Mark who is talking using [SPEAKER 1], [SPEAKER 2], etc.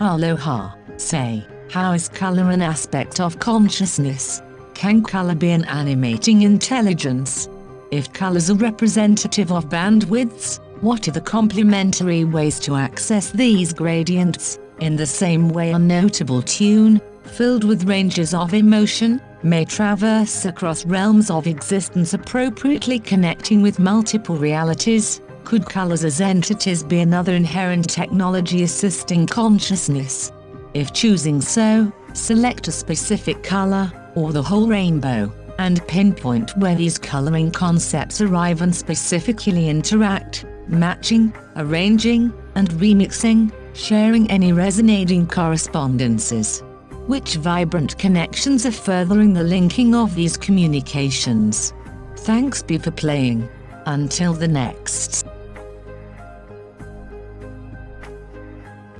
[SPEAKER 1] Aloha, say, how is color an aspect of consciousness? Can color be an animating intelligence? If colors are representative of bandwidths, what are the complementary ways to access these gradients? In the same way a notable tune, filled with ranges of emotion, may traverse across realms of existence appropriately connecting with multiple realities, could colors as entities be another inherent technology assisting consciousness? If choosing so, select a specific color, or the whole rainbow, and pinpoint where these coloring concepts arrive and specifically interact, matching, arranging, and remixing, sharing any resonating correspondences. Which vibrant connections are furthering the linking of these communications? Thanks be for playing. Until the next.